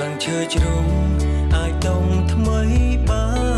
ស្លឹងឈើជ្រុំអាចដុំថ្មីបាន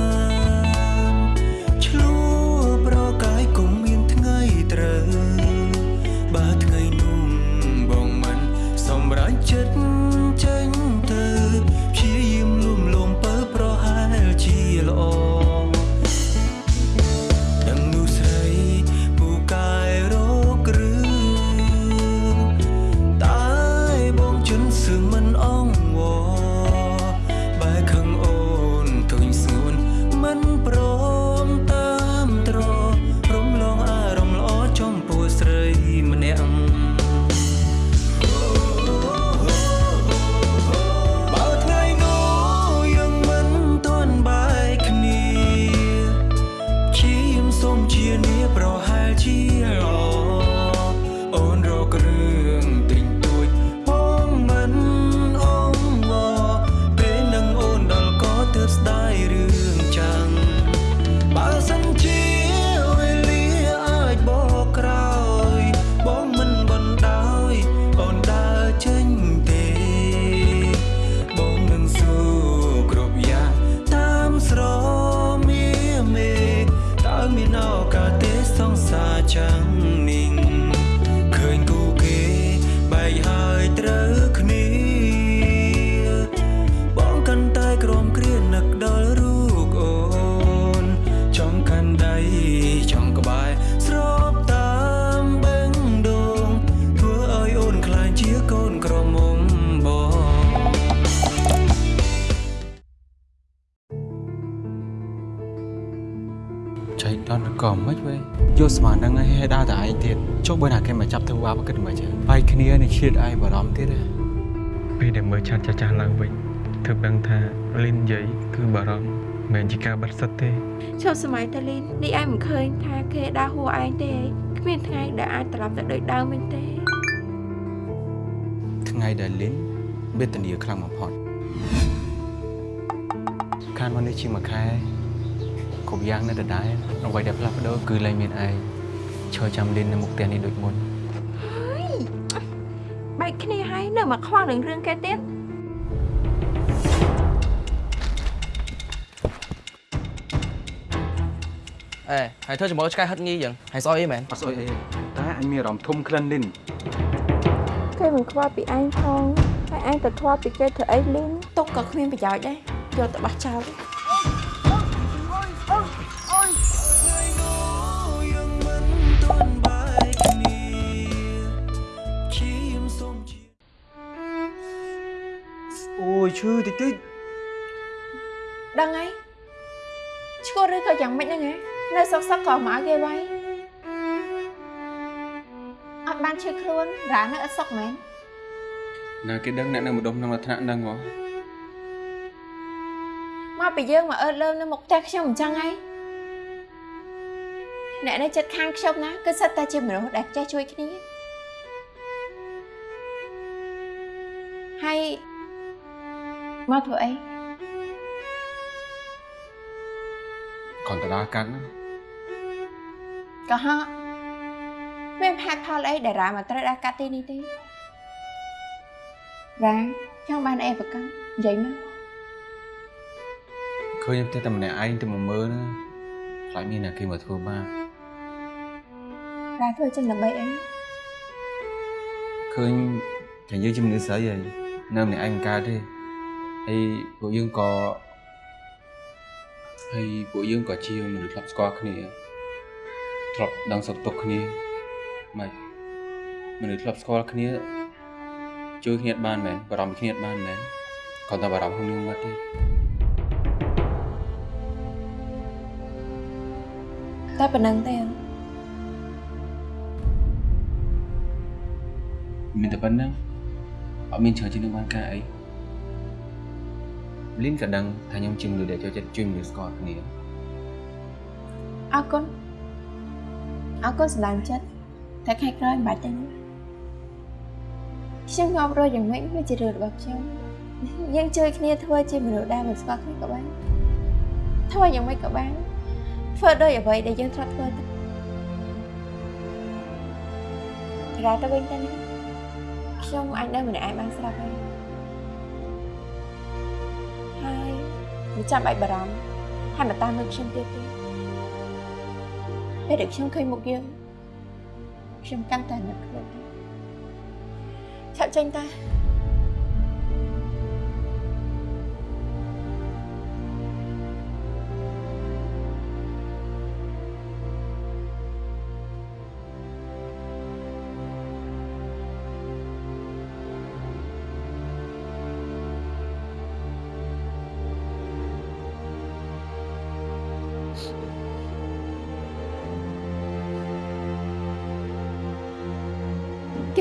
គិតមិនចឹងបែកគ្នានេះឈៀតឯងបារម្ភទៀតហ៎ពេលដែលមើលឆាត់ចាស់ចាស់ឡើងវិញទើបដឹងថាលីននិយាយគឺបារម្ភមិនមែនជាការបាត់សិតទេឈប់សម័យតាលីននេះឯងមិនឃើញថាគេដើរហួឯងទេគ្មានថ្ងៃដែលអាចត្រឡប់ទៅដូចដើមវិញទេថ្ងៃដែលលីនវេទនាខ្លាំងបំផុតខានមកនេះជាមួយខែគ្រប់យ៉ាងនៅដដែលអ្វីដែលផ្លាស់ប្ដូរគឺលែងមានឯងឈរចាំលីននៅមុខផ្ទះនេះដូចមុន បែកគ្នាហើយនៅមកខ្វល់នឹងរឿងគេទៀតអេហើយធ្វើជាមួយឆ្កែហិតងីយ៉ាងហើយស្អុយអីមែនអត់ស្អុយអីទេតែអញមានអារម្មណ៍ធំក្លិនលីនគេមិនខ្វល់ពីឯងផងហើយឯងទៅធ្លាប់ពីគេធ្វើអីលីនទុកក៏គ្មានប្រយោជន៍ដែរយកទៅបោះចោល ឈឺតិចតិចដឹងហើយឈួតឬក៏យ៉ាងម៉េចហ្នឹងហ៎នៅសុកសុកក៏មកគេវាយអត់បានឈឺខ្លួនរ៉ានៅអត់សុកមែនណាគេដឹងអ្នកនៅម្ដុំក្នុងលក្ខណៈហ្នឹងហ៎មកពីយើងមកអើតលើមនៅមុខផ្ទះខ្ញុំអញ្ចឹងហើយអ្នកនៅចិត្តខាងខ្ញុំណាគឺសិតតែជាមនុស្សដែលចេះជួយគ្នាហើយ មកធ្វើអីគ្រាន់តែដើរកាត់ណាក៏ហកមានហេតុផលអីដែលរ៉ាមកត្រូវដាក់កាត់ទីនេះទេរ៉ាចង់បានអីប្រកាន់និយាយមកឃើញផ្ទះតែម្នាក់ឯងទៅមកមើលណាខ្លាចមានអ្នកគេមកធ្វើបាបរ៉ាធ្វើចឹងដើម្បីអីឃើញតែយើងជាមនុស្សស្រីហើយនៅម្នាក់ឯងមិនកើតទេ ហើយពួកយើងក៏ហើយពួកយើងក៏ជាមនុស្សធ្លាប់ស្គាល់គ្នាធ្លាប់ដឹងសុខទុក្ខគ្នាមិនមនុស្សធ្លាប់ស្គាល់គ្នាជួយគ្នាអត់បានមែនបារម្ភពីគ្នាអត់បានមែនគ្រាន់តែបារម្ភក្នុងរឿងបាត់ទេតែប៉ុណ្្នឹងទេមានតែប៉ុណ្្នឹងអត់មានច្រើនជាងនឹងបានការអី លីនក៏ដឹងថាខ្ញុំជាមនុស្សដែលចូលចិត្តជួយមនុស្សស្គាល់គ្នាអរគុណអរគុណសម្រាប់ចិត្តតែខែក្រោយមិនបាច់ទេណាខ្ញុំងាប់រស់យ៉ាងម៉េចវាជារឿងរបស់ខ្ញុំយើងជួយគ្នាធ្វើជាមនុស្សដែលមិនស្គាល់គ្នាក៏បានធ្វើយ៉ាងម៉េចក៏បានធ្វើដោយអ្វីដែលយើងធ្លាប់ធ្វើទៅរ៉ាទៅវិញទៅណាខ្ញុំអាចនៅម្នាក់ឯងបានស្រាប់ហើយ មិនចាំបាច់បារម្ភហើយមកតាមមើលខ្ញុំទៀតទេពេលដែលខ្ញុំឃើញមុខយើងខ្ញុំកាន់តែនឹកខ្លួនឆាប់ចេញតា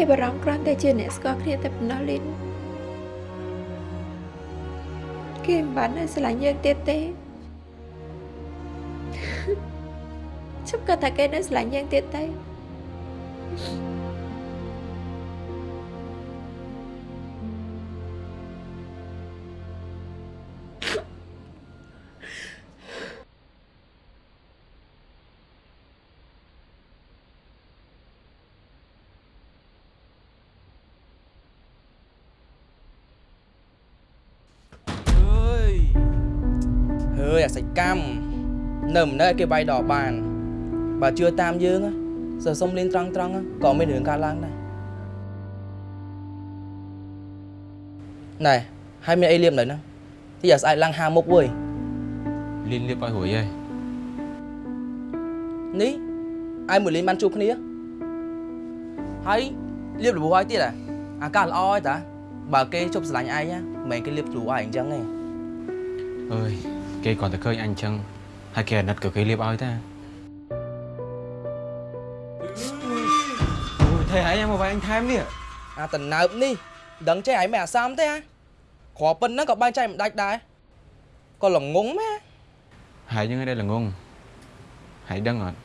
គេបារម្ភគ្រាន់តែជាអ្នកស្គាល់គ្នាតែប៉ុណ្ណោះលីនគេមិនបាននៅស្រឡាញ់យើងទៀតទេជប់គាត់ថាគេនៅស្រឡាញ់យើងទៀតទេអើ នៅមិននៅឲ្យគេវាយដល់បានបើជឿតាមយើងណាសើសុំលៀនត្រង់ត្រង់ៗក៏មានរឿងកើតឡើងដែរណែហើយមានអីលៀមនៅហ្នឹងទីអាស្អែកឡើងហាមុខវើយលៀនលៀបឲ្យរួយហើយនេះឯមួយលៀនបានជួបគ្នាហើយលៀបរបួសឲ្យទៀតអាអាកាសល្អហើយតាបើគេជប់ស្រឡាញ់ឯងណាមិនមែនគេលៀបទ្រូឯងអញ្ចឹងទេអើយគេគ្រាន់តែឃើញអញអញ្ចឹង ហើយគេអាណិតក៏គេលៀបឲ្យតាអូយថៃហើយមកវាយអញថែមនេះអាតណើបនេះដឹងចេះឯងមិនអាសាមទេហ៎គ្រាប៉ុណ្ណឹងក៏បែងចែកមិនដាច់ដែរក៏ល្ងងមែនហើយយើងឯងដែលល្ងងហើយដឹងអត់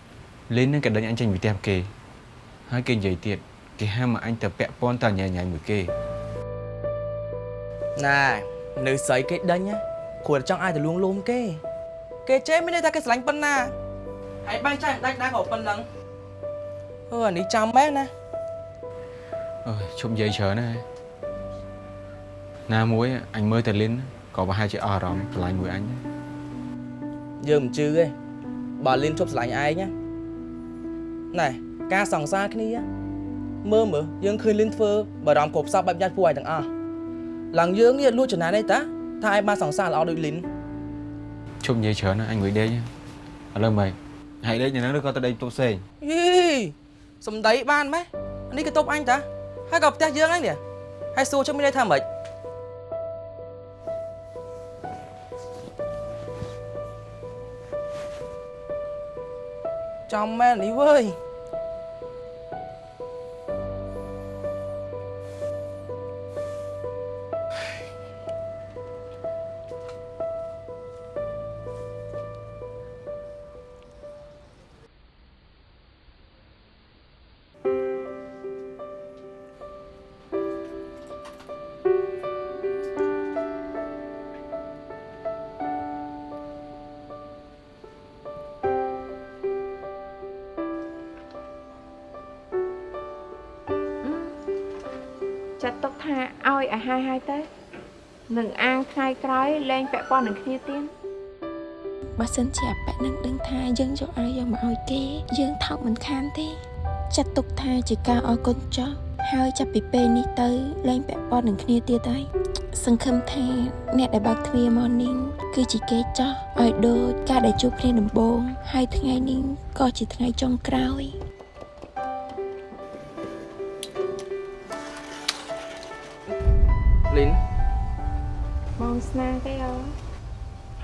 លៀននឹងក៏ដេញអញចេញពីផ្ទះគេហើយគេនិយាយទៀតគេហាមមកអញទៅពាក់ព័ន្ធតញ៉ៃញ៉ៃមួយគេណែនៅស្រីគេដេញណាគ្រាន់តែចង់ឲ្យទៅលួងលោមគេ គេចេះមានន័យថាគេស្រឡាញ់ប៉ុណ្ណាហើយបែងចែកមិនដាច់ដែរក៏ប៉ុណ្ណឹងអឺអានេះចាំមែនណាអើយឈប់និយាយច្រើនណាស់ណាមួយអញមើលតែលៀនក៏ប្រហែលជាអស់អារម្មណ៍ឆ្លាញ់មួយអញដែរយើងមិនជឿទេបើលៀនជប់ស្រឡាញ់ឯងណាណែការសង្សារគ្នាមើលមើលយើងឃើញលៀនធ្វើបារម្ភគ្រប់សពបែបយ៉ាច់ពួកឯងទាំងអស់ឡើងយើងនេះលួចចំណានទេតាថាឯងបានសង្សារល្អដូចលីន ឈប់និយាយច្រើនណាស់អញមួយដេកឥឡូវមិនហើយដេកនៅហ្នឹងឬក៏ទៅដេកទូផ្សេងយីសំដីបានម៉េះអានេះក៏តបអញតាហើយក៏ផ្ទះយើងហ្នឹងនេះហើយសួរជុំមានន័យថាម៉េចចំមែននេះវើយ ឲ្យអាហារហើយទៅនឹងអាងថ្ងៃក្រោយលែងពាក់ព័ន្ធនឹងគ្នាទៀតបើសិនជាអាប៉ែនឹងដឹងថាយើងយកអាវយកមកឲ្យគេយើងថោកមិនខានទេចាត់ទុកថាជាការអរគុណចោះហើយចាប់ពីពេលនេះទៅលែងពាក់ព័ន្ធនឹងគ្នាទៀតហើយសង្ឃឹមថាអ្នកដែលបើកទ្វារមកនេះគឺជាគេចោះឲ្យដូចការដែលជួបគ្នាដំបូងហើយថ្ងៃនេះក៏ជាថ្ងៃចុងក្រោយ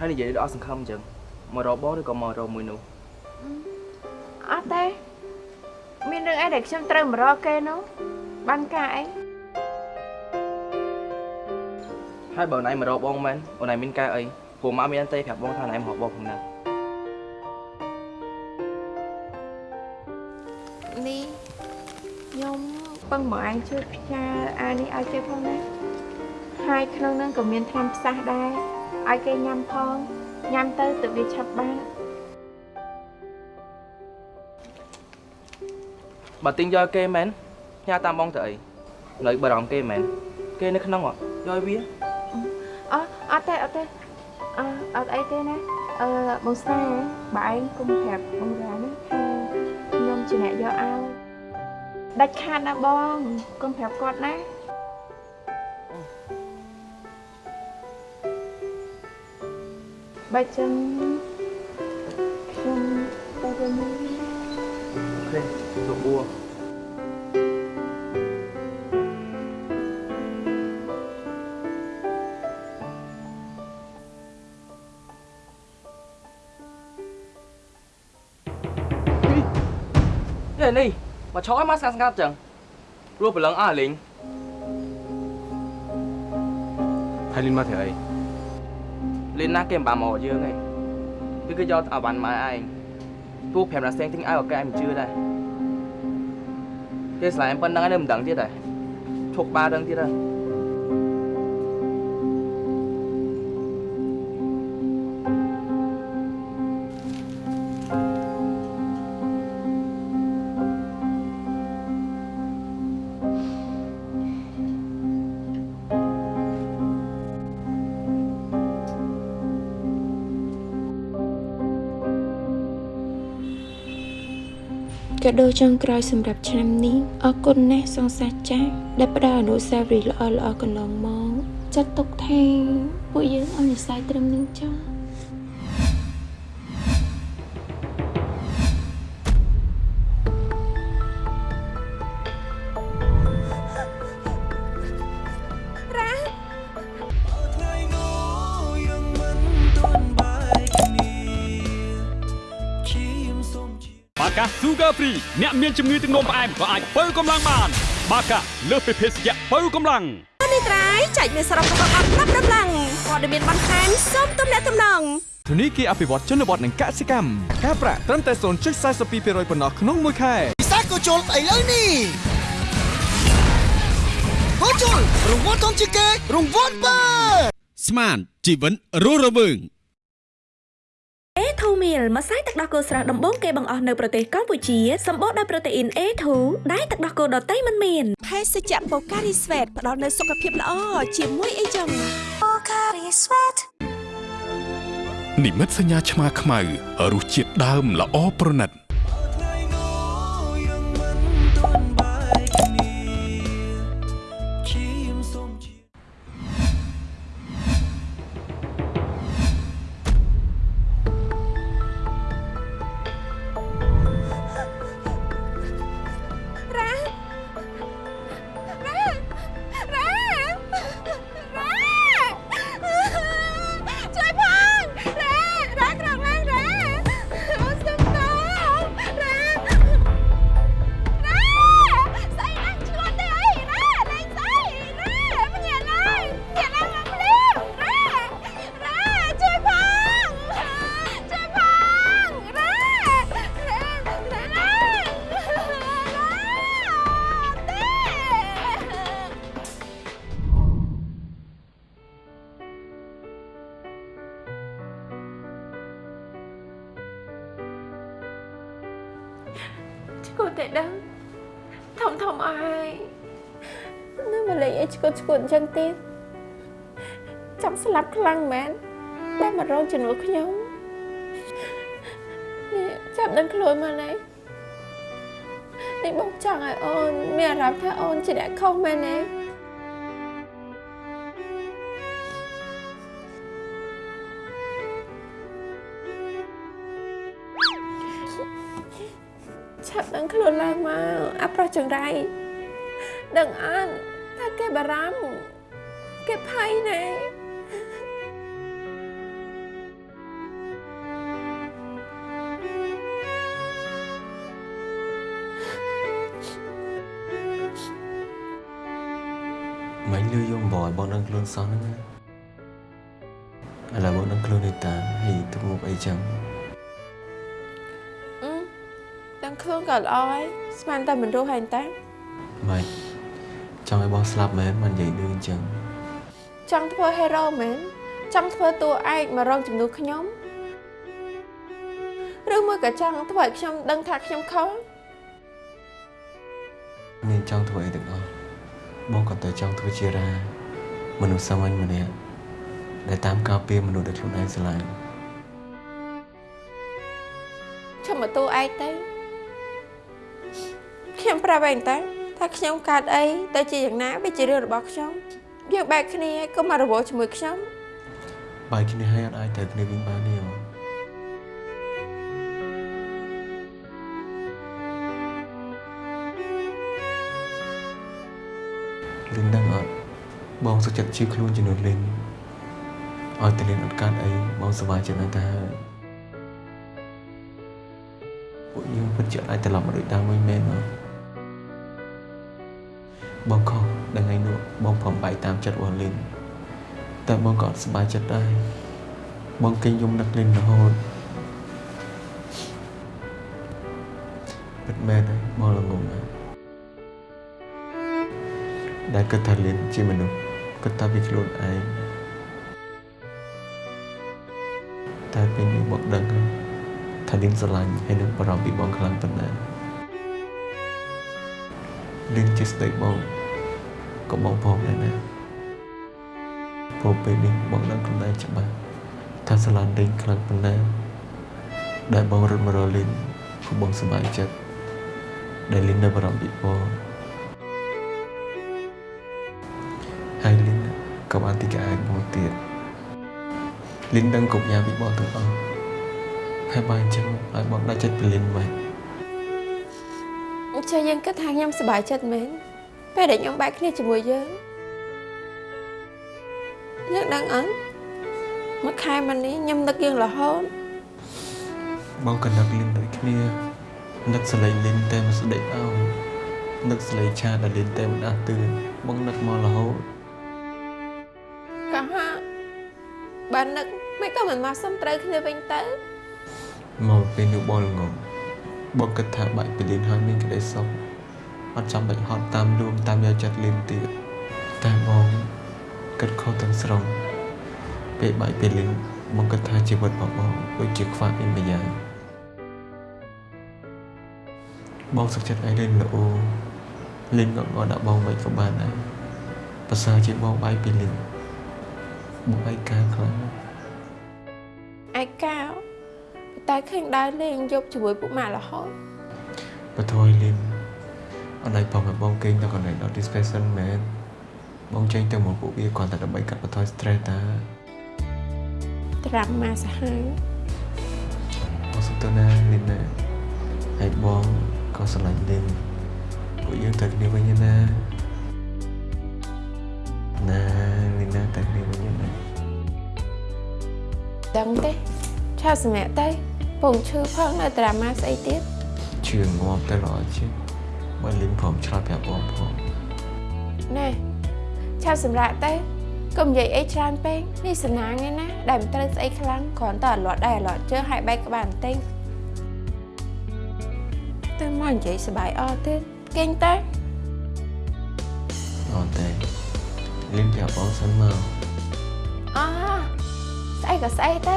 ហើយនិយាយដល់អស់សង្ឃឹមអញ្ចឹងមករកបងឬក៏មករកមួយនោះអត់ទេមានរឿងអីដែលខ្ញុំត្រូវមករកគេនោះបានការអីហើយបើណៃមករកបងមែនអូនឯងមានការអីព្រោះម៉ាក់មានទេប្រាប់បងថាណៃមករកបងផងណានេះខ្ញុំពឹងមកអញជួយផ្ញើអានេះឲ្យគេផងណាហើយក្នុងនឹងក៏មានថ្នាំផ្សះដែរ ឲ្យគេញ៉ាំផងញ៉ាំទៅទៅវាឆាប់បានបើទិញយកគេមែនញ៉ាតាមបងទៅអីនៅបារម្ភគេមែនគេនៅក្នុងហ៎យកឲ្យវាអអត់ទេអត់ទេអឺអត់អីទេណាអឺបងស្នាបើឯងគុំប្រាប់បងរាណាថាខ្ញុំជាអ្នកយកឲ្យដាច់ខាតណាបងគុំប្រាប់គាត់ណា បើចឹងខ្ញុំទៅវិញអូខេសុខបួរយេនេះមកឆោឲ្យមកស្ងាត់ស្ងាត់ចឹងព្រោះប្រឡឹងអស់លេងហើយលីនមកធ្វើអី លេងណាគេមិនបានមកយើងឯងគឺគេយកអាវ៉ាន់មកឯងពូ5ណាសេងទិញឲ្យអូកែមិនជឿដែរគេស្លាយប៉ុណ្្នឹងឯងនៅមិនដឹងទៀតដែរឈប់បាដឹងទៀតដែរ ដូចុងក្រោយសម្រាប់ឆ្នាំនេះអរគុណណាស់សង្សារចាស់ដែលផ្ដល់អនុស្សាវរីយ៍ល្អល្អៗកន្លងមកចាត់ទុកថាពួកយើងអនុស្សាវរីយ៍ត្រឹមនឹងចុ បាកា Sugar Free អ្នកមានជំងឺទឹកនោមផ្អែមក៏អាចបើកម្លាំងបាន បាកាលើសពីភេសជ្ជៈបើកម្លាំងនេះត្រៃចែកមានសរុបរបស់អត់ប្រាប់ដំឡើងព័ត៌មានបន្ថែមសូមទំនាក់ទំនងធនីគារអភិវឌ្ឍជនបទនិងកសិកម្មការប្រាក់ត្រឹមតែ0.42%ប៉ុណ្ណោះក្នុងមួយខែពិសេសក៏ជុលស្អីលើនេះក៏ជុលរង្វាន់ធំជាងគេរង្វាន់បើស្មានជីវិតរស់រវើង A2 meal ម្សៅទឹកដោះគោស្រស់ដំបូងគេបង្អស់នៅប្រទេសកម្ពុជាសម្បូរដោយប្រូតេអ៊ីន A2 ដែលទឹកដោះគោដតៃមិនមានភេសជ្ជៈបូការីស្វេតផ្ដល់នូវសុខភាពល្អជាមួយអីចឹងបូការីស្វេតនិមិត្តសញ្ញាឆ្មាខ្មៅរសជាតិដើមល្អប្រណិត លេងអីឈ្គួតឈ្គួតអញ្ចឹងទៀតចាំស្លាប់ខ្លាំងមែនដែលមករងជំនួសខ្ញុំនេះចាប់ដឹងខ្លួនមកណែនេះបងចង់ឲ្យអូនមានអារម្មណ៍ថាអូនជាអ្នកខុសមែនទេឆាប់ដឹងខ្លួនឡើងមកអាប្រុសចង្រៃដឹងអត់ថាគេ បារម្ភគេភ័យណែមិនលឺយំបយបងដឹងខ្លួនសោះហ្នឹងណាឥឡូវបងដឹងខ្លួនឯតាហើយទៅមុខអីចឹងអឺដឹងខ្លួនក៏ល្អហើយស្មានតែមិនរស់ហើយតាមិនចង់ឲ្យបង ស្លាប់មែនមិននិយាយលឺអញ្ចឹងចង់ធ្វើហេរ៉ូមែនចង់ធ្វើតួឯកមករងជំនួសខ្ញុំឬមួយក៏ចង់ធ្វើឲ្យខ្ញុំដឹងថាខ្ញុំខុសមានចង់ធ្វើអីទាំងអស់បងក៏តែចង់ធ្វើជារាមនុស្សសាមញ្ញម្នាក់ដែលតាមការពារមនុស្សដែលខ្លួនឯងស្រឡាញ់ឈប់មកតួឯងទៅខ្ញុំប្រាប់ឯងតើ ថាខ្ញុំកើតអីទៅជាយ៉ាងណាវាជារឿងរបស់ខ្ញុំយើងបែកគ្នាកុំមករវល់ជាមួយខ្ញុំបែកគ្នាហើយអត់អាចត្រូវគ្នាវិញបានទេអូនលិនដឹងអត់បងសុខចិត្តជឿខ្លួនជំនួសលិនឲ្យតែលិនអត់កើតអីបងសប្បាយចិត្តណាស់ទៅហើយពួកយើងពិតជាអាចត្រឡប់មកដូចដើមវិញមែនអត់ បងខុសដល់ថ្ងៃនោះបងព្រមបែកតាមចិត្តរបស់លិនតែបងក៏អត់សប្បាយចិត្តដែរបងគេងយំនឹកលិនរហូតពិតមែនហើយបងល្ងងណាស់ដែលគិតថាលិនជាមនុស្សគិតថាពីខ្លួនឯងតែពេលនេះបងដឹងហើយថាលិនស្រឡាញ់ហើយនឹងបារម្ភពីបងខ្លាំងប៉ុណ្ណា លិនជាស្ដីបងក៏បងផងដែរណាព្រោះពេលនេះបងដឹងខ្លួនឯងច្បាស់ថាស្រឡាញ់លិនខ្លាំងប៉ុណ្ណាដែលបងរត់មករកលិនព្រោះបងសប្បាយចិត្តដែលលិននៅបារម្ភពីបងហើយលិនក៏បានទីកាអាចបងទៀតលិនដឹងគ្រប់យ៉ាងពីបងទាំងអស់ហើយបើអញ្ចឹងឲ្យបងដាច់ចិត្តពីលិនមកអញ្ចឹងយើងគិតថាខ្ញុំសប្បាយចិត្តមែនពេលដែលខ្ញុំបែកគ្នាជាមួយយើងយើងដឹងអត់មួយខែមុននេះខ្ញុំនឹកយើងរហូតបងក៏នឹកលិនដូចគ្នានឹកសលេងលិនតែមិនស្ដេចអោនឹកសលេងឆាដែលលិនតែមិនដាស់តឿនបងនឹកមករហូតក៏ហាបាននឹកមិនក៏មិនមកសុំត្រូវគ្នាវិញទៅមកពេលនោះបងល្ងង បងគិតថាបាច់ពីលិនហើយមានក្តីសុខអត់ចាំបាច់ហត់តាមលួងតាមយកចិត្តលិនទៀតតែបងគិតខុសទាំងស្រុងពេលបាច់ពីលិនបងគិតថាជីវិតរបស់បងដូចជាខ្វះអីមួយយ៉ាងបងសុខចិត្តឲ្យលិនល្អលិនក៏ងល់ដាក់បងវិញក៏បានដែរប្រសើរជាបងបាយពីលិនបងឯកាខ្លាំង តែឃើញដើរលេងយប់ជាមួយពុកម៉ាក់រហូតបថយលីនអត់ឲ្យបងឲ្យបងគេងទៅកន្លែង Dot Dispenser មែនបងចេញទៅមកពួកវាគ្រាន់តែដើម្បីកាត់បន្ថយ stress តាត្រាំម៉ាសាហាយបងសុខទៅណាលីនណាហើយបងក៏ស្រឡាញ់លីនពួកយើងទៅគ្នាវិញណាណាលីនណាទៅគ្នាវិញណាដឹងទេឆាសម្រាប់ទៅ ពងឈឺផងនៅតារាម៉ាស្អីទៀតឈឺងាប់ទៅល្អជាងបើលីងព្រមឆ្លើយប្រាប់បងផងណែឆាប់សម្រាប់ទៅកុំនិយាយអីច្រើនពេកនេះសណាងឯណាដែលមិនត្រូវស្អីខ្លាំងគ្រាន់តែអលត់ដែរអលត់ជើងហើយបែកក្បាលបន្តិចទៅមកនិយាយសបាយអត់ទេគេងទៅអត់ទេលីងប្រាប់បងសិនមើលអស្អីក៏ស្អីទេ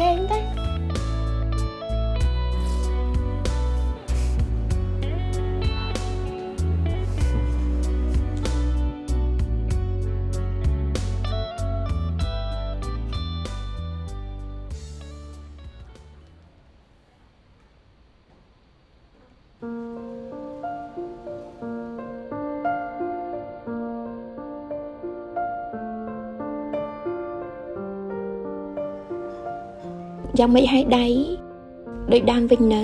គេងទៅ យ៉ាងមិនឲ្យដៃដូចដើមវិញនៅ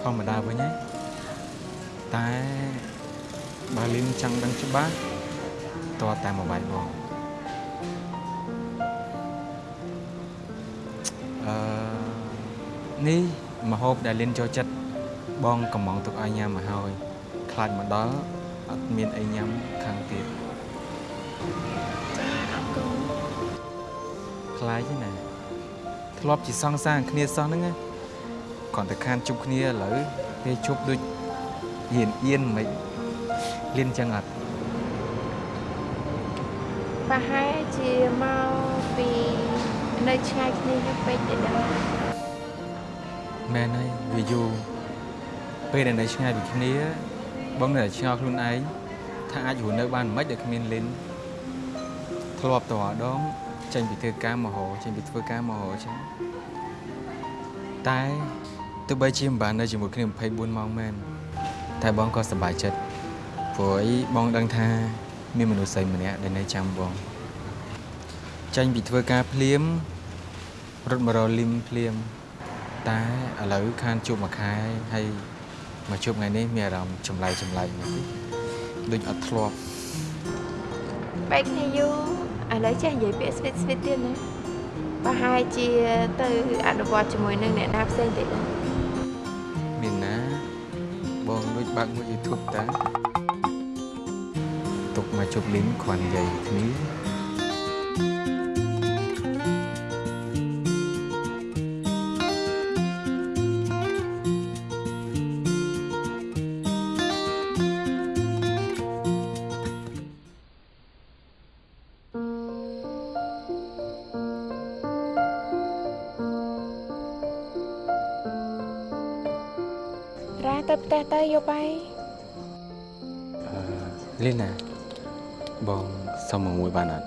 ធម្មតាវិញហើយតែបើលីនចង់ដឹងច្បាស់តើតាមមកបាយបងអឺនេះមហូបដែលលីនចូលចិត្តបងកំងទុកឲ្យញ៉ាំមកហើយខ្លាចមកដល់អត់មានអីញ៉ាំខាងទៀត ខ្លាចទេណាធ្លាប់ជាសង្សារគ្នាសោះហ្នឹងណាគ្រាន់តែខានជប់គ្នាឥឡូវពេលជប់ដូចហៀនអៀនមិនលៀនចឹងអត់ប្រហែលជាមកពីនៅឆ្ងាយគ្នាយូរពេកទេដែរមែនហើយវាយូរពេលដែលនៅឆ្ងាយពីគ្នា បងនៅតែឆ្ងល់ខ្លួនឯងថាអាចរស់នៅបានមិនដោយគ្មានលិនធ្លាប់តរដង ចេញពីធ្វើការមហោចេញពីធ្វើការមហោចឹងតែទោះបីជាមិនបាននៅជាមួយគ្នា24ម៉ោងមែនតែបងក៏សប្បាយចិត្តព្រោះអីបងដឹងថា មានមនុស្សស្រីម្នាក់ដែលនៅចាំបងចេញពីធ្វើការភ្លាមរត់មករកលឹមភ្លាម តែឥឡូវខានជួបមួយខែហើយមកជួបថ្ងៃនេះមានអារម្មណ៍ចម្លែកចម្លែកមួយតិចដូចអត់ធ្លាប់បែកគ្នាយូរ ឥឡូវចេះនិយាយពាក្យស្វីតស្វីតទៀតណាប្រហែលជាទៅអនុវត្តជាមួយនឹងអ្នកណាផ្សេងទៀតណាមានណាបងដូចបើកមួយ YouTube តាទុកមកជប់លីងគ្រាន់និយាយគ្នា ផ្ទះទៅយកបាយលីណាបងសុំមកមួយបានអត់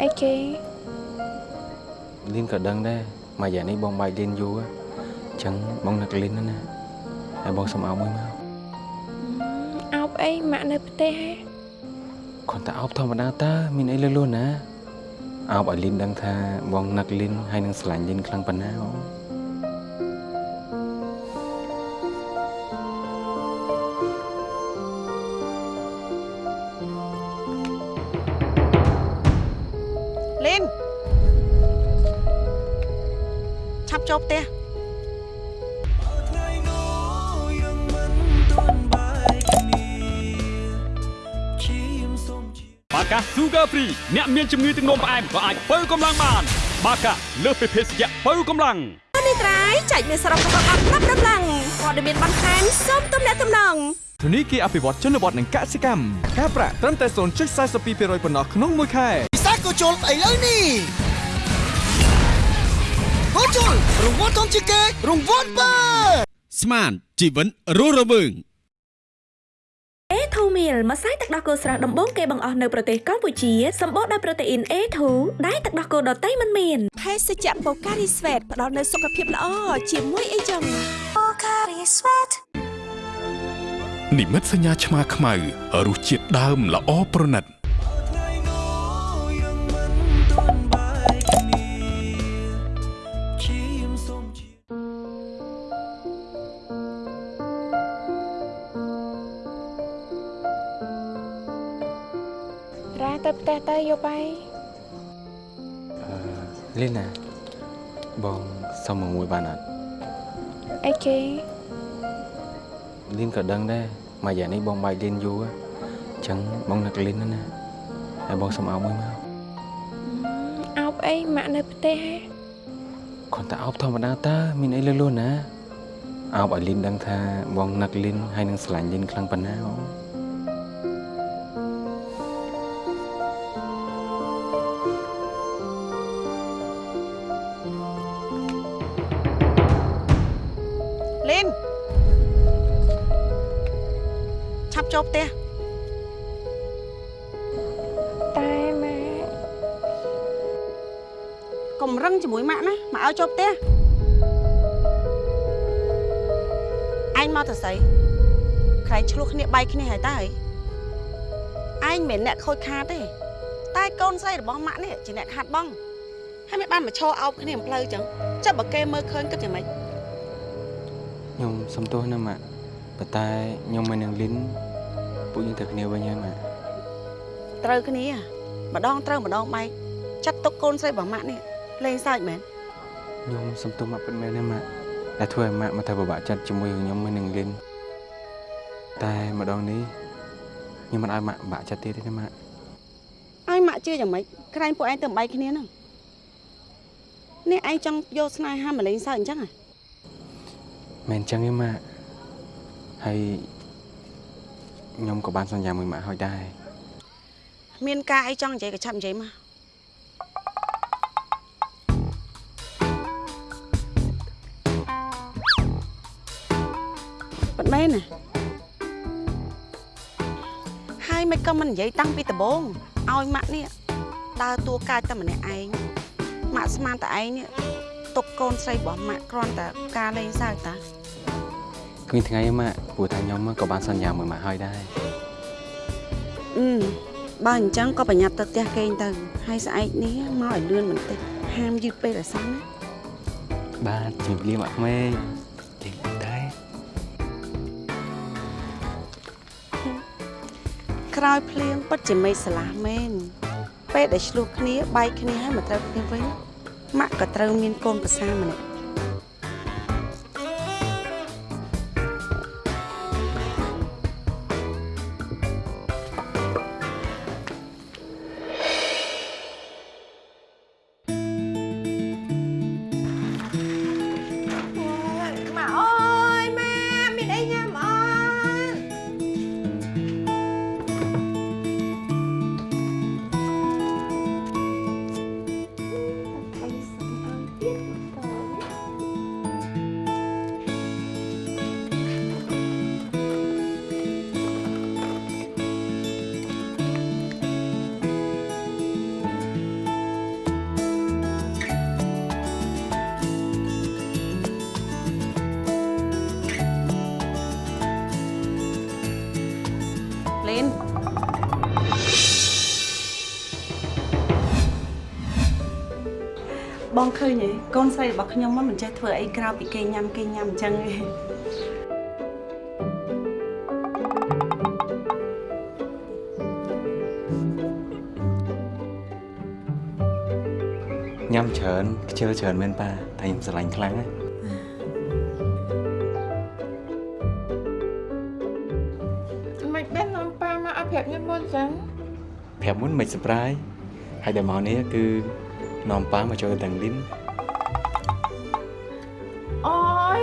អីគេលីនក៏ដឹងដែរមួយយ៉ាងនេះបងបាយលីនយូរអញ្ចឹងបងនឹកលីនណាស់ណាហើយបងសុំអោបមួយមកអោបអីម៉ាក់នៅផ្ទះហ៎គ្រាន់តែអោបធម្មតាតើមានអីលឺលួនណាអោបឲ្យលីនដឹងថាបងនឹកលីនហើយនឹងស្រឡាញ់លីនខ្លាំងប៉ុណ្ណាអូ អ្នកមានជំងឺទឹកនោមផ្អែមក៏អាចបើកម្លាំងបាន បាកាលើសពីភេសជ្ជៈបើកម្លាំងនេះត្រៃចែកមានសរុបរបស់អត់ប្រាប់ដំឡើងព័ត៌មានបន្ថែមសូមទំនាក់ទំនងធនីគារអភិវឌ្ឍជនបទនិងកសិកម្មការប្រាក់ត្រឹមតែ0.42%ប៉ុណ្ណោះក្នុងមួយខែពិសេសក៏ជុលស្អីលើនេះក៏ជុលរង្វាន់ធំជាងគេរង្វាន់បើស្មានជីវិតរស់រវើង A2 meal ម្សៅទឹកដោះគោស្រស់ដំបូងគេបង្អស់នៅប្រទេសកម្ពុជាសម្បូរដោយប្រូតេអ៊ីន A2 ដែលទឹកដោះគោដតៃមិនមានភេសជ្ជៈ Pocari Sweat ផ្ដល់នូវសុខភាពល្អជាមួយអីចឹង Pocari Sweat និមិត្តសញ្ញាឆ្មាខ្មៅរសជាតិដើមល្អប្រណិត ទៅផ្ទះទៅយកបាយលីណាបងសុំមកមួយបានអត់អីគេលីនក៏ដឹងដែរមួយយ៉ាងនេះបងបាយលីនយូរអញ្ចឹងបងនឹកលីនណាស់ណាហើយបងសុំអោបមួយមកអោបអីម៉ាក់នៅផ្ទះហ៎គ្រាន់តែអោបធម្មតាតើមានអីលឺលួនណាអោបឲ្យលីនដឹងថាបងនឹកលីនហើយនឹងស្រឡាញ់លីនខ្លាំងប៉ុណ្ណាអូ ចូលផ្ទះតែម៉ាក់កុំរឹងជាមួយម៉ាក់ណាមកឲ្យចូលផ្ទះឯងមកទៅស្អីក្រែងឆ្លោះគ្នាបែកគ្នាហើយតើអីឯងមិនមែនអ្នកខូចខាតទេតែកូនស្រីរបស់ម៉ាក់នេះជាអ្នកខាត់បងហើយមិនបានមកឈរអោបគ្នាផ្លូវចឹងចាប់បើគេមើលឃើញគិតយ៉ាងម៉េចខ្ញុំសុំទោសណាម៉ាក់ប៉ុន្តែខ្ញុំមិននឹងលីន ពួកយើងទៅគ្នាវិញហើយម៉ាក់ត្រូវគ្នាម្ដងត្រូវម្ដងបែកចាត់ទុកកូនស្រីរបស់ម៉ាក់នេះលេងសើចមែនខ្ញុំសុំទោសម៉ាក់ពិតមែនណាម៉ាក់ដែលធ្វើឲ្យម៉ាក់មកធ្វើពិបាកចិត្តជាមួយនឹងខ្ញុំមិននឹងលីនតែម្ដងនេះខ្ញុំមិនឲ្យម៉ាក់ពិបាកចិត្តទៀតទេណាម៉ាក់ឲ្យម៉ាក់ជឿយ៉ាងម៉េចក្រែងពួកឯងទៅបែកគ្នាហ្នឹងនេះឯងចង់យកស្នេហាមកលេងសើចអញ្ចឹងហ៎មិនអញ្ចឹងទេម៉ាក់ហើយ ខ្ញុំក៏បានសន្យាមួយម៉ាក់ហើយដែរមានការអីចង់និយាយក៏ឆាប់និយាយមកប៉ិតមែនណាមិនក៏មិននិយាយតាំងពីដំបូងឲ្យម៉ាក់នេះដើរតួកាយតែម្នាក់ឯងម៉ាក់ស្មានតែឯងនេះទុកកូនស្រីរបស់ម៉ាក់គ្រាន់តែការលេងសើចតា គ្មានថ្ងៃទេម៉ាក់ព្រោះថាខ្ញុំក៏បានសន្យាមួយម៉ាក់ហើយដែរអឺបើអញ្ចឹងក៏ប្រញាប់ទៅផ្ទះគេងទៅហើយស្អែកនេះមកឲ្យលឿនបន្តិចហាមយឺតពេកឲ្យសោះណាបាទជំរាបលាម៉ាក់ក្មេងលេងដែរក្រោយភ្លៀងពិតជាមេឃស្រឡះមែនពេលដែលឆ្លោះគ្នាបែកគ្នាហើយមកត្រូវគ្នាវិញម៉ាក់ក៏ត្រូវមានកូនប្រសាម្នាក់ ងឃើញទេកូនស្រីរបស់ខ្ញុំមិនចេះធ្វើអីក្រៅពីគេញ៉ាំគេញ៉ាំអញ្ចឹងទេញ៉ាំច្រើនខ្ជិលច្រើនមែនប៉ាតែខ្ញុំស្រឡាញ់ខ្លាំងណាស់មិនបាននាំប៉ាមកឲ្យប្រាប់ខ្ញុំមុនចឹងប្រាប់មុនមិន surprise ហើយដែលមកនេះគឺ នាំប៉ាមកចូលទាំងលីនអូយ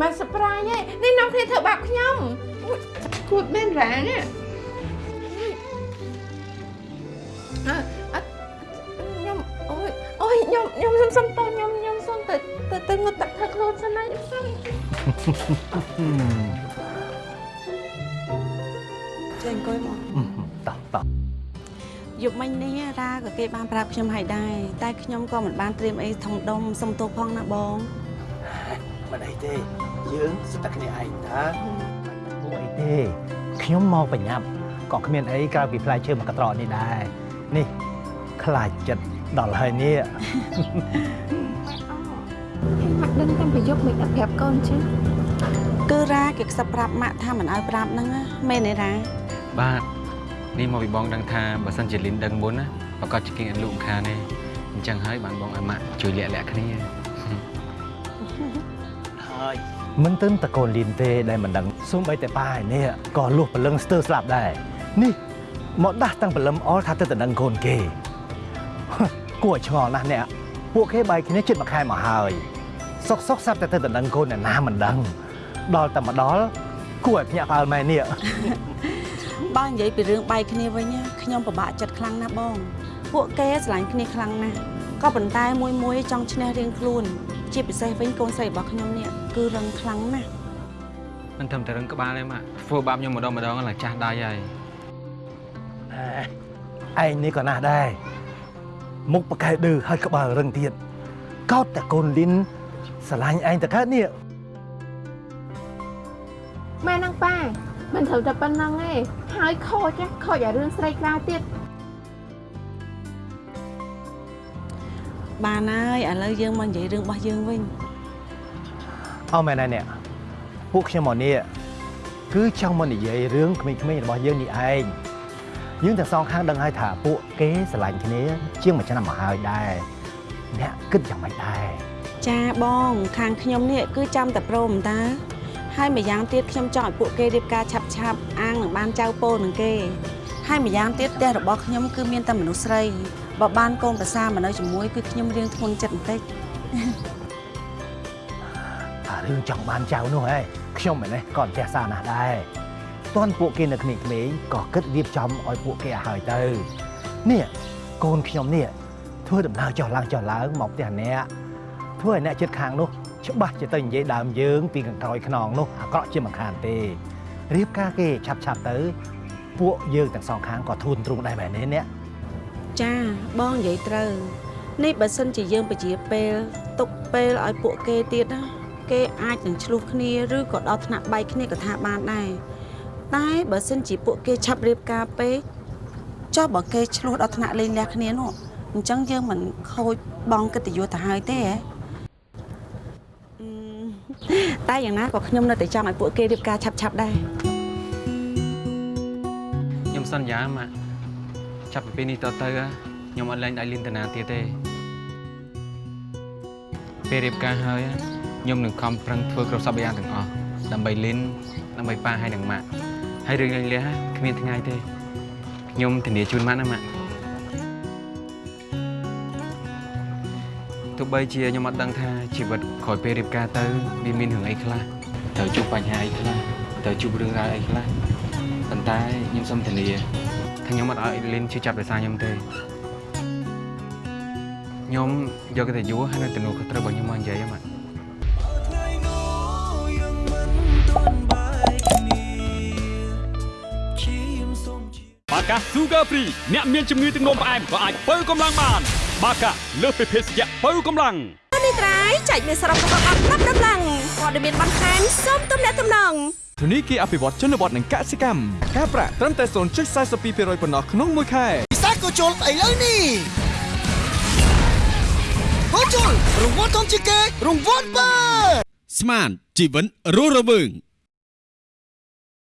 មិន surprise ទេនេះនាំគ្នាធ្វើបាបខ្ញុំอุ๊យគួតមែនរ៉ានេះ មិញនេះរ៉ាក៏គេបានប្រាប់ខ្ញុំហើយដែរតែខ្ញុំក៏មិនបានត្រៀមអីធំដុំសុំទោសផងណាបងមិនអីទេយើងសិតតែគ្នាឯងតាពួកអីទេខ្ញុំមកបញ្ញាប់ក៏គ្មានអីក្រៅពីផ្លែឈើមួយកត្រកនេះដែរនេះខ្លាចចិត្តដល់ហើយនេះម៉ាក់ដឹងតាំងពីយប់មិនអត់ប្រាប់កូន chứ គឺរ៉ាគេខ្សឹបប្រាប់ម៉ាក់ថាមិនឲ្យប្រាប់ហ្នឹងណាមែនទេរ៉ាបាទ នេះមកពីបងដឹងថាបើសិនជាលីនដឹងមុនណាប្រកាសជាគេអត់លូកខានទេអញ្ចឹងហើយបានបងឲ្យម៉ាក់ជួយលាក់លាក់គ្នាហើយមិនទើបតកូនលីនទេដែលមិនដឹងសូម្បីតែប៉ាឯនេះក៏លួសព្រលឹងស្ទើរស្លាប់ដែរនេះមកដាស់តាំងព្រលឹមអល់ថាទៅតដឹងកូនគេគួរឲ្យឆ្ងល់ណាស់អ្នកពួកគេបែកគ្នាជិតមួយខែមកហើយសុកសុកសាប់តែទៅតដឹងកូនអ្នកណាមិនដឹងដល់តែមកដល់គួរឲ្យភ្ញាក់ផ្អើលមែននេះ បើនិយាយពីរឿងបែកគ្នាវិញណាខ្ញុំពិបាកចិត្តខ្លាំងណាស់បង ពួកគេស្រឡាញ់គ្នាខ្លាំងណាស់ក៏ប៉ុន្តែមួយមួយចង់ឈ្នះរៀងខ្លួន ជាពិសេសវិញកូនស្រីរបស់ខ្ញុំនេះគឺរឹងខ្លាំងណាស់មិនត្រឹមតែរឹងក្បាលទេម៉ាក់ធ្វើបាបខ្ញុំម្ដងម្ដងឡើងចាស់ដៃហើយឯងនេះក៏ណាស់ដែរមុខប្រកែឌឺហើយក្បាលរឹងទៀតកោតតែកូនលីនស្រឡាញ់ឯងតកើតនេះម៉ែនឹងប៉ា មិនត្រូវតែប៉ុណ្្នឹងទេហើយខូចណាខូចអារឿងស្រីក្រៅទៀតបានហើយឥឡូវយើងមកនិយាយរឿងរបស់យើងវិញអោមែនហើយអ្នកពួកខ្ញុំមកនេះគឺចង់មកនិយាយរឿងក្មេងៗរបស់យើងនេះឯងយើងទាំងសងខាងដឹងហើយថាពួកគេស្រឡាញ់គ្នា ជាងមួយឆ្នាំមកហើយដែរអ្នកគិតយ៉ាងម៉េចដែរចាបងខាងខ្ញុំនេះគឺចាំតែព្រមតើ ហើយម្យ៉ាងទៀតខ្ញុំចង់ឲ្យពួកគេរៀបការឆាប់ឆាប់ៗអាងនឹងបានចៅពោនឹងគេហើយម្យ៉ាងទៀតផ្ទះរបស់ខ្ញុំគឺមានតែមនុស្សស្រីបើបានកូនប្រសាមកនៅជាមួយគឺខ្ញុំរៀងធ្ងន់ចិត្តបន្តិចអារឿងចង់បានចៅនោះហ៎ខ្ញុំឯនេះក៏អត់ចេះសារណាស់ដែរតន់ពួកគេនៅក្មេងៗក៏គិតរៀបចំឲ្យពួកគេឲ្យហើយទៅនេះកូនខ្ញុំនេះធ្វើដំណើរចុះឡើងចុះឡើងមកផ្ទះអ្នកធ្វើឲ្យអ្នកចិត្តខាងនោះ ច្បាស់ជាទៅនិយាយដើមយើងពីខាងក្រោយខ្នងនោះអាក្រក់ជាមិនខានទេរៀបការគេឆាប់ឆាប់ៗទៅ ពួកយើងទាំងសងខាងក៏ធូនទ្រូងដែរមែនទេអ្នកចាបងនិយាយត្រូវនេះបើសិនជាយើងពជាពេលទុកពេលឲ្យពួកគេទៀតណាគេអាចនឹងឆ្លោះគ្នាឬក៏ដល់ថ្នាក់បែកគ្នាក៏ថាបានដែរតែបើសិនជាពួកគេឆាប់រៀបការពេកចុះបើគេឆ្លោះដល់ថ្នាក់លេងលះគ្នានោះអញ្ចឹងយើងមិនខូចបងកិត្តិយសទៅហើយទេហ៎អឺ តែយ៉ាងណាក៏ខ្ញុំនៅតែចង់ឲ្យពួកគេរៀបការឆាប់ឆាប់ៗដែរខ្ញុំសន្យាម៉ាក់ចាប់ពីពេលនេះតទៅខ្ញុំអត់លែងដៃលីនតាណាទៀតទេពេលរៀបការហើយខ្ញុំនឹងខំប្រឹងធ្វើគ្រប់សពយ៉ាងទាំងអស់ដើម្បីលីនដើម្បីប៉ាហើយនឹងម៉ាក់ហើយរឿងលេងលះគ្មានថ្ងៃទេខ្ញុំធានាជូនម៉ាក់ណាម៉ាក់ទោះបីជាខ្ញុំអត់ដឹងថា ជីវិតក្រោយពេលរៀបការទៅវាមានរឿងអីខ្លះត្រូវជួបបញ្ហាអីខ្លះត្រូវជួបរឿងរ៉ាវអីខ្លះប៉ុន្តែខ្ញុំសូមធានាថាខ្ញុំអត់ឲ្យលីនជឿចាប់ដោយសារខ្ញុំទេខ្ញុំយកកិត្តិយសហើយនឹងទំនួលខុសត្រូវរបស់ខ្ញុំមកនិយាយហ្នឹងម៉ាក់បាកា Sugar Free អ្នកមានជំងឺទឹកនោមផ្អែមក៏អាចបើកម្លាំងបាន បាកាលើសពីភេសជ្ជៈបើកម្លាំង នេះត្រៃចែកមានសរុបរបស់អត់ប្រាប់ដំឡើងព័ត៌មានបន្ថែមសូមទំនាក់ទំនងធនីគារអភិវឌ្ឍជនបទនិងកសិកម្មការប្រាក់ត្រឹមតែ0.42%ប៉ុណ្ណោះក្នុងមួយខែពិសាក៏ជុលឥឡូវនេះហូជុលរង្វាន់ធំជាងគេរង្វាន់បើស្មានជីវិនរស់រវើង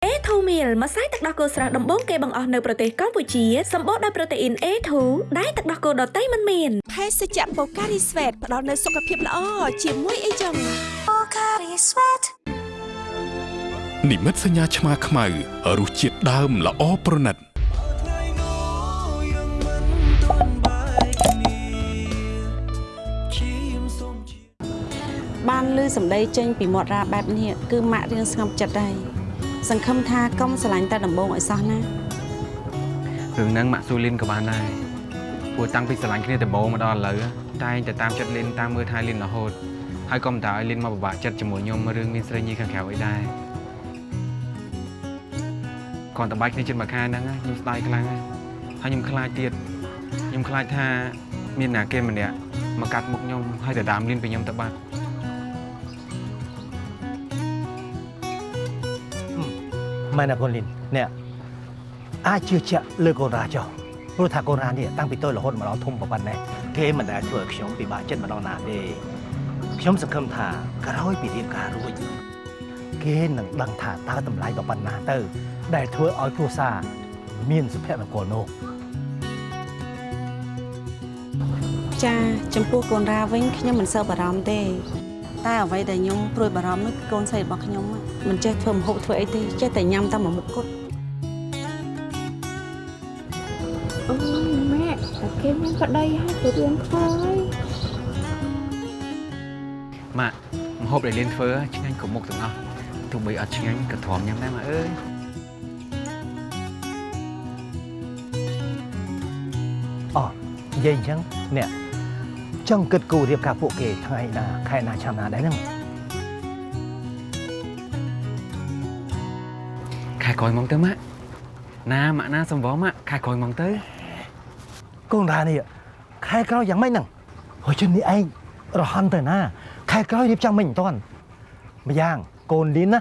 A2 meal ម្សៅទឹកដោះគោស្រស់ដំបូងគេបង្អស់នៅប្រទេសកម្ពុជាសម្បូរដោយប្រូតេអ៊ីន A2 ដែលទឹកដោះគោដតៃមិនមានភេសជ្ជៈបូការីស្វេតផ្ដល់នូវសុខភាពល្អជាមួយអីចឹងបូការីស្វេតនិមិត្តសញ្ញាឆ្មាខ្មៅរសជាតិដើមល្អប្រណិតបានឮសម្ដីចេញពីមាត់រាបែបនេះគឺម៉ាក់រៀងស្ងប់ចិត្តដែរ សង្ឃឹមថាកុំស្រឡាញ់តែដំបងឲ្យសោះណារឿងហ្នឹងម៉ាក់ស៊ូលីនក៏បានដែរព្រោះតាំងពីស្រឡាញ់គ្នាដំបូងមកដល់ឥឡូវតែងតែតាមចិត្តលីនតាមមើលថែលីនរហូតហើយក៏មិនតើឲ្យលីនមកពិបាកចិត្តជាមួយខ្ញុំរឿងមានស្រីញីខាងក្រៅអីដែរគ្រាន់តែបាយគ្នាជិតមួយខែហ្នឹងខ្ញុំស្ដាយខ្លាំងហើយខ្ញុំខ្លាចទៀតខ្ញុំខ្លាចថាមានណាគេម្នាក់មកកាត់មុខខ្ញុំហើយទៅដើមលីនពីខ្ញុំទៅបាត់ មែនណាកូនលីនអ្នកអាចជឿជាក់លើកូនរាចុះព្រោះថាកូនរានេះតាំងពីតូចរហូតមកដល់ធំប៉ុណ្ណេះគេមិនដែលធ្វើឲ្យខ្ញុំពិបាកចិត្តម្ដងណាទេខ្ញុំសង្ឃឹមថាក្រោយពីរៀបការរួចគេនឹងដឹងថាតើតម្លៃដល់ប៉ុណ្ណាទៅ ដែលធ្វើឲ្យគ្រួសារមានសុភមង្គលនោះចាចំពោះកូនរាវិញខ្ញុំមិនសូវបារម្ភទេ តែអ្វីដែលខ្ញុំព្រួយបារម្ភនោះគឺកូនស្រីរបស់ខ្ញុំ មិនចេះធ្វើម្ហូបធ្វើអីទេចេះតែញ៉ាំតែមួយមុខគត់អូម៉ាក់តែគេមានប្តីហើយទៅរៀនខ្វល់ហើយម៉ាក់ម្ហូបដែលលៀនធ្វើឆ្ងាញ់គ្រប់មុខទាំងអស់ទោះបីអត់ឆ្ងាញ់ក៏ទ្រាំញ៉ាំដែរម៉ាក់អើយអូនិយាយអញ្ចឹងអ្នកចង់គិតគូររៀបការពួកគេថ្ងៃណាខែណាឆ្នាំណាដែរហ្នឹង ក្រោយមកទៅម៉ាក់ណាម៉ាក់ណាសំវម៉ាក់ខែក្រោយមកទៅកូនរានេះខែក្រោយយ៉ាងម៉េចហ្នឹងហើយជននេះឯងរហ័នទៅណា ខែក្រោយរៀបចំមិនតាន់ម្យ៉ាងកូនលីនណា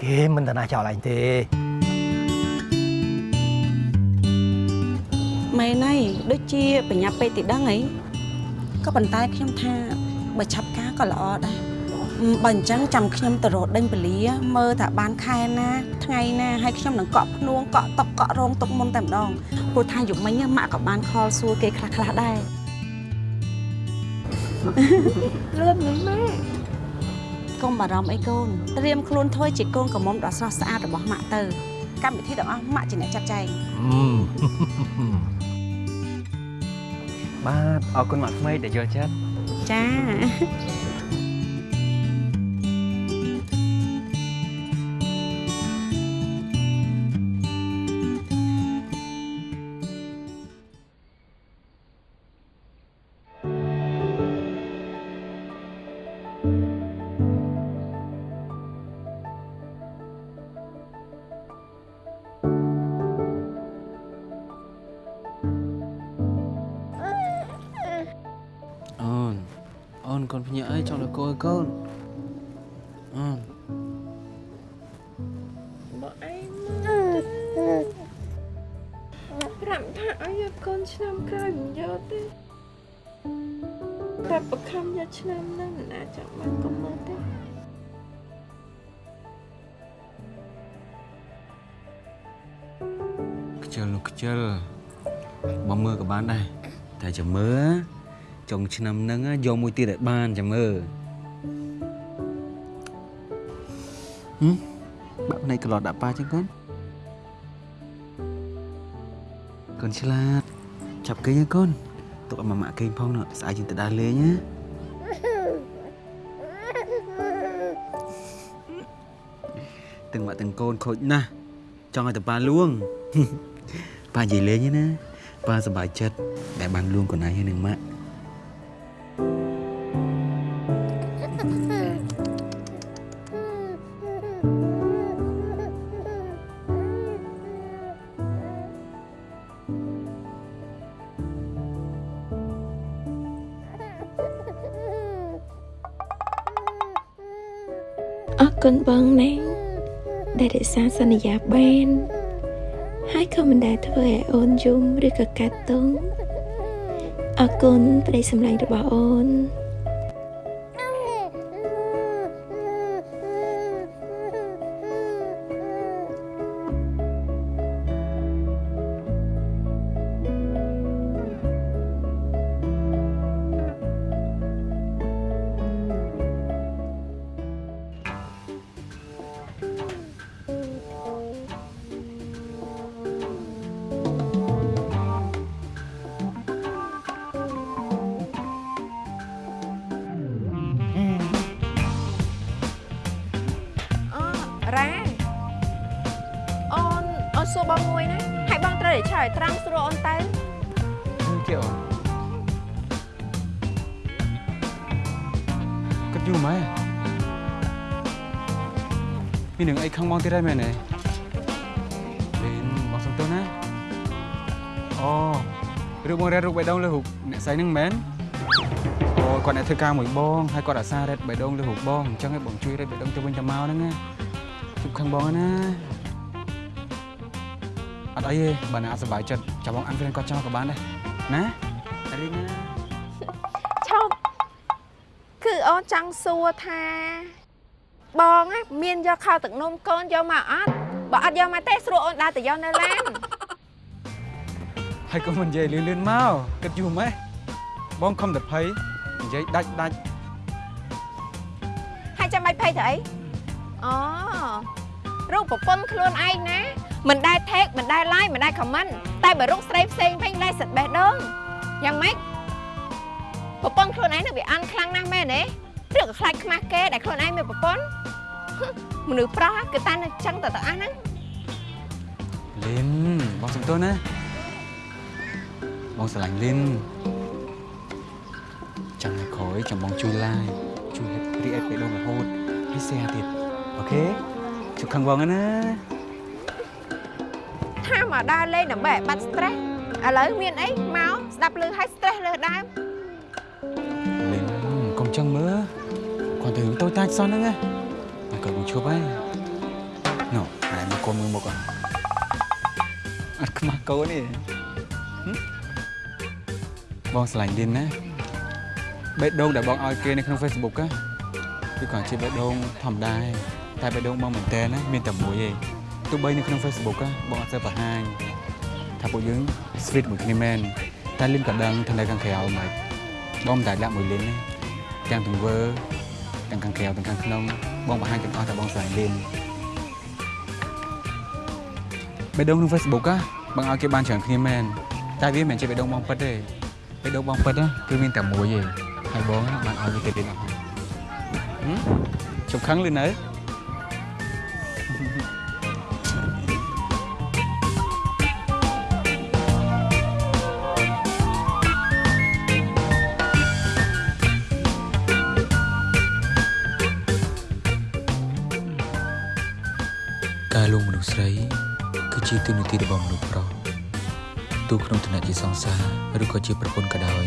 គេមិនតាណាចោលឯងទេមែនហើយដូចជាបញ្ញាពេកទីដឹងអីក៏ប៉ុន្តែខ្ញុំថាបើឆាប់ការក៏ល្អដែរអឺ បើអញ្ចឹងចាំខ្ញុំទៅរកដេញពលាមើលថាបានខែណាថ្ងៃណាហើយខ្ញុំនឹងកក់ភ្នួងកក់តុកកក់រោងទុកមុនតែម្ដងព្រោះថាយប់មិញម៉ាក់ក៏បានខលសួរគេខ្លះខ្លះៗដែរលឿនណាស់ម៉ាក់កុំបារម្ភអីកូនត្រៀមខ្លួនធ្វើជាកូនកំមុំដ៏ស្រស់ស្អាតរបស់ម៉ាក់ទៅកម្មវិធីទាំងអស់ម៉ាក់ជាអ្នកចាត់ចែងបាទអរគុណម៉ាក់ថ្មីដែលយល់ចិត្តចា ជិលនោះខ្ជិលបងមើលក៏បានដែរតែចាំមើលចុងឆ្នាំហ្នឹងយកមួយទៀតឲ្យបានចាំមើលហឹមបាក់ភ្នែកក្លោតដាក់ប៉ាចឹងកូនកូនឆ្លាតចាប់គេងកូនទុកឲ្យម៉ាម៉ាក់គេងផងនោះស្អែកយើងទៅដើរលេងណាទាំងម៉ាក់ទាំងកូនខូចណាស់ចង់ឲ្យតប៉ាលួង ប៉ានិយាយលេងទេណាប៉ាសប្បាយចិត្តដែលបានលួងកូនឯងហើយនឹងម៉ាក់អរគុណបងណាដែលរក្សាសន្យាបានហើយក៏មិនដែល ធ្វើឲ្យអូនយំឬក៏កាត់ទងអរគុណប្តីសម្លាញ់របស់អូន មាននឹងអីខឹងបងទៀតហើយមែនទេលេនបងសុំទោសណាអូឬបងរ៉េតរូបបេះដូងលើរូបអ្នកស្រីហ្នឹងមែនអូគាត់អ្នកធ្វើការមួយបងហើយគាត់អាសារ៉េតបេះដូងលើរូបបងអញ្ចឹងឯងបងជួយរ៉េតបេះដូងទៅវិញទៅមកហ្នឹងណាជប់ខឹងបងណាអត់អីទេបើណាអត់សុបាយចិត្តចាំបងអានហ្វ្រេនគាត់ចោលក៏បានដែរណារីណាឈប់គឺអូនចង់សួរថា បងណាមានយកខោទឹកនោមកូនយកមកអត់បើអត់យកមកទេស្រួលអូនដើរទៅយកនៅឡានហើយក៏មិននិយាយលឿនលឿនមកគិតយូរម៉េចបងខំតែភ័យនិយាយដាច់ដាច់ហើយចាំបាច់ភ័យទៅអីអូរូបប្រពន្ធខ្លួនឯងណាមិនដែល tag មិនដែល like មិនដែល comment តែបើរូបស្រីផ្សេងវិញដែលសិតបេះដូងយ៉ាងម៉េចប្រពន្ធខ្លួនឯងនឹងវាអានខ្លាំងណាស់មែនទេ ឬក៏ខ្លាចខ្មាស់គេដែលខ្លួនឯងមានប្រពន្ធមនុស្សប្រុសគឺតែនៅចឹងតើតើអស់ហ្នឹងលីនបងសុំទោសណាបងស្រឡាញ់លីនចាំនៅក្រោយចាំបងជួយ like ជួយ react បេះដូងរហូតហើយ share ទៀតអូខេជប់ខឹងបងណាថាមកដើរលេងដើម្បីឲ្យបាត់ stress ឥឡូវមានអីមកស្ដាប់ឮឲ្យ stress លើដើមលីនកុំចឹងមើល គាត់ទៅរឿងតូចតាចសោះហ្នឹងណាហើយគាត់បងឈប់ហើយណូហើយមកកូនមើលមុខអត់អត់ខ្មាស់កូនទេហឹមបងស្រឡាញ់លីនណាបេះដូងដែលបងឲ្យគេនៅក្នុង Facebook ណាគឺគាត់ជាបេះដូងធម្មតាឯងតែបេះដូងបងមែនតើណាមានតែមួយឯងទោះបីនៅក្នុង Facebook ណាបងអត់សូវបង្ហាញថាពួកយើង sweet មួយគ្នាមែនតែលីនក៏ដឹងថានៅខាងក្រៅមិនបងមិនតែដាក់មួយលីនទេទាំងទង្វើ ទាំងខាងក្រៅទាំងខាងក្នុងបងបង្ហាញទាំងអស់តែបងស្រឡាញ់លីនបេះដូងក្នុង Facebook ណាបងឲ្យគេបានច្រើនគ្នាមែនតែវាមិនមែនជាបេះដូងបងពិតទេបេះដូងបងពិតណាគឺមានតែមួយទេហើយបងណាបានឲ្យវាទៅលីនអស់ហើយហឹមជប់ខឹងលឺនៅ គឺជាទូនាទីរបស់មនុស្សប្រុសទោះក្នុងឋានៈជាសង្សារឬក៏ជាប្រពន្ធក៏ដោយ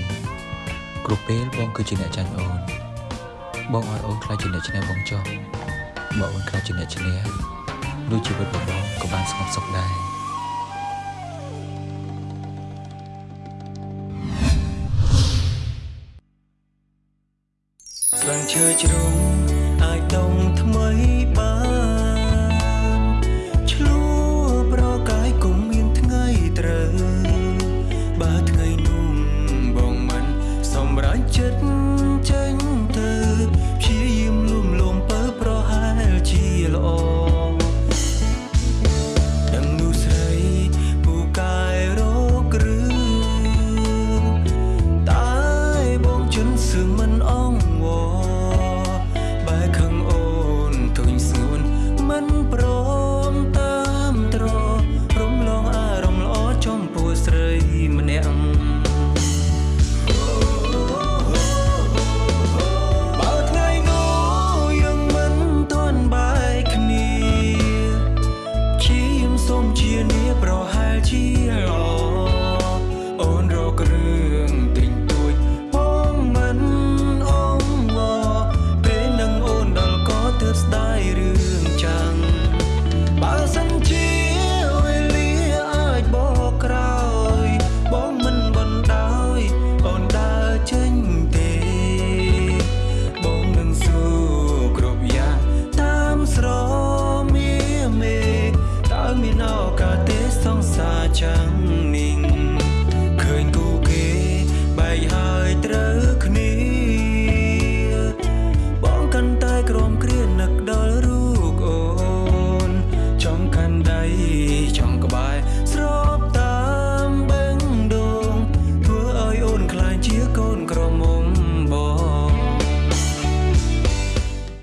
គ្រប់ពេលបងគឺជាអ្នកចាញ់អូនបងឲ្យអូនខ្លាចជាអ្នកឈ្នះបងចុះបើអូនខ្លាចជាអ្នកឈ្នះដូចជីវិតរបស់បងក៏បានស្ងប់សុខដែរស្លឹងឈើជ្រុំអា ជន់សឹ